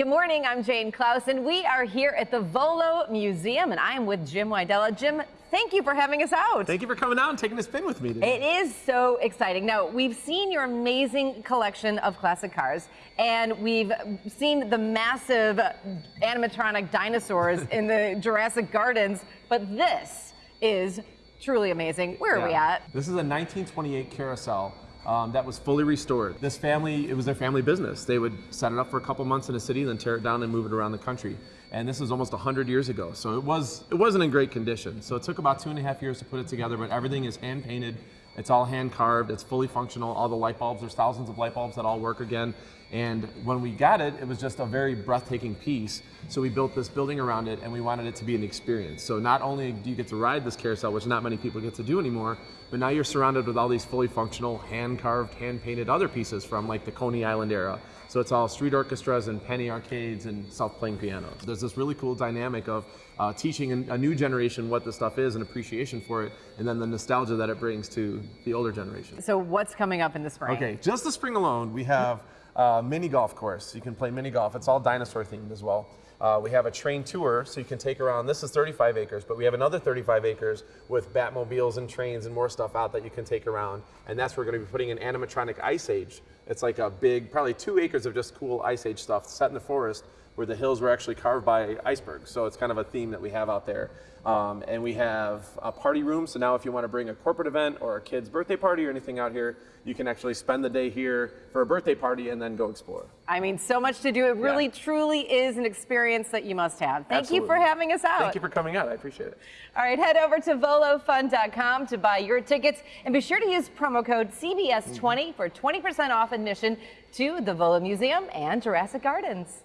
Good morning, I'm Jane Klaus, and we are here at the Volo Museum, and I am with Jim Wydella. Jim, thank you for having us out. Thank you for coming out and taking a spin with me today. It is so exciting. Now, we've seen your amazing collection of classic cars, and we've seen the massive animatronic dinosaurs in the Jurassic Gardens, but this is truly amazing. Where are we at? This is a 1928 carousel um, that was fully restored. This family, it was their family business. They would set it up for a couple months in a city, then tear it down and move it around the country. And this was almost 100 years ago, so it was it wasn't in great condition. So it took about two and a half years to put it together, but everything is hand painted. It's all hand carved. It's fully functional. All the light bulbs, there's thousands of light bulbs that all work again. And when we got it, it was just a very breathtaking piece. So we built this building around it, and we wanted it to be an experience. So not only do you get to ride this carousel, which not many people get to do anymore, but now you're surrounded with all these fully functional, hand-carved, hand-painted other pieces from like the Coney Island era. So it's all street orchestras and penny arcades and self-playing pianos. There's this really cool dynamic of uh, teaching a new generation what this stuff is and appreciation for it, and then the nostalgia that it brings to the older generation. So, what's coming up in the spring? Okay, just the spring alone, we have a mini golf course. You can play mini golf. It's all dinosaur themed as well. Uh, we have a train tour, so you can take around. This is 35 acres, but we have another 35 acres with Batmobiles and trains and more stuff out that you can take around. And that's where we're going to be putting an animatronic ice age. It's like a big, probably two acres of just cool ice age stuff set in the forest where the hills were actually carved by icebergs. So it's kind of a theme that we have out there. Um, and we have a party room. So now if you want to bring a corporate event or a kid's birthday party or anything out here, you can actually spend the day here for a birthday party and then go explore. I mean, so much to do. It really, Yeah. truly is an experience that you must have. Thank you for having us out. Thank you for coming out. I appreciate it. All right, head over to volofun.com to buy your tickets and be sure to use promo code CBS20 for 20% off admission to the Volo Museum and Jurassic Gardens.